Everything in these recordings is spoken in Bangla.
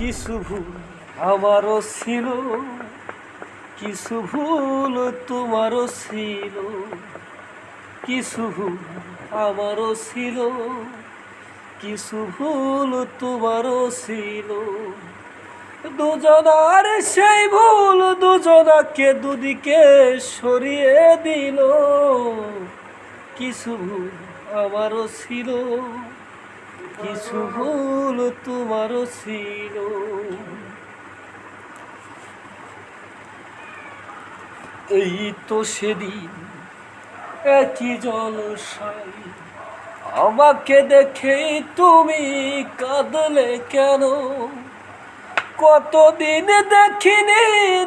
কিছু ভুল আমারও ছিল? কিছু ভুল তোমারও ছিল? কিছু ভুল আমারও ছিল? কিছু ভুল তোমারও ছিল? দুজনার সেই ভুল দুজনাকে দুদিকে সরিয়ে দিল। কিছু ভুল আমারও ছিল? কিছু ভুল তোমারও ছিল। এই তো সেদিন একই জলসাই আমাকে দেখেই তুমি কাঁদলে কেন? কতদিন দেখিনি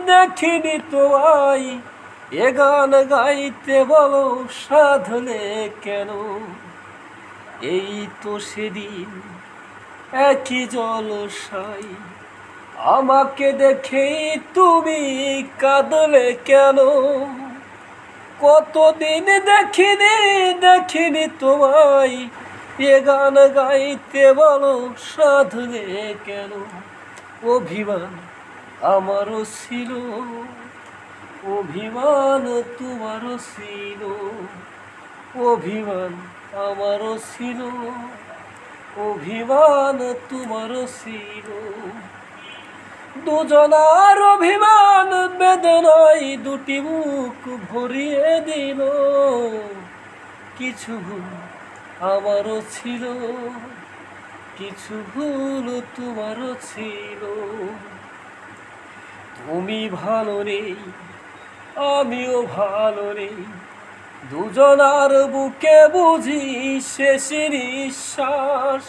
দেখিনি তোমায় এ গান গাইতে বলো, সাধলে কেন? এই তো সেদিন একই জলসাই আমাকে দেখেই তুমি কাঁদলে কেন? কতদিন দেখিনি দেখিনি তোমায়, এ গান গাইতে বলো সাধলে কেন? অভিমান আমারও ছিল, অভিমান তোমারও ছিল, অভিমান আমারও ছিল, অভিমান তোমারও ছিল। দুজনার অভিমান বেদনায় দুটি মুখ ভরিয়ে দিল। কিছু ভুল আমারও ছিল, কিছু ভুল তোমারও ছিল। তুমি ভালো নেই, আমিও ভালো নেই। দুজনার বুকে বুঝি শেষ নিঃশ্বাস।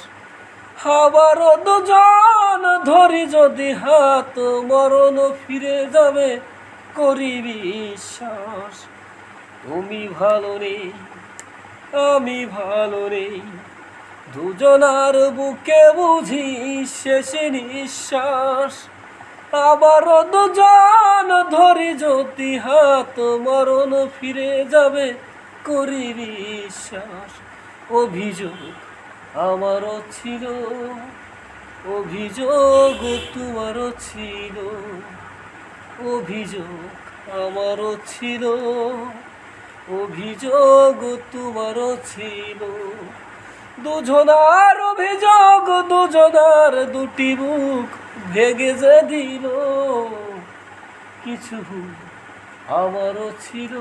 আবার দুজন ধরি যদি হাত মরণ ফিরে যাবে, করি বিশ্বাস। তুমি ভালো নেই, আমি ভালো নেই। দুজনার বুকে বুঝি শেষ নিঃশ্বাস। আবার দুজন ধরি যদি হাত মরণ ফিরে যাবে করি বিশ্বাস অভিযোগ আমারও ছিল, অভিযোগ তোমারও ছিল, অভিযোগ আমারও ছিল, অভিযোগ তোমারও ছিল। দুজনার অভিযোগ, দুজনার দুটি মুখ ভেগে যে দিল। কিছু আমারও ছিল,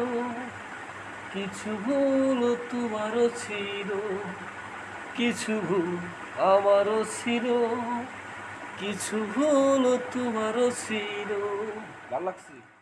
কিছু ভুল তোমারও ছিল, কিছু ভুল আমারও ছিল, কিছু ভুল তোমারও ছিল। ভালো লাগছে।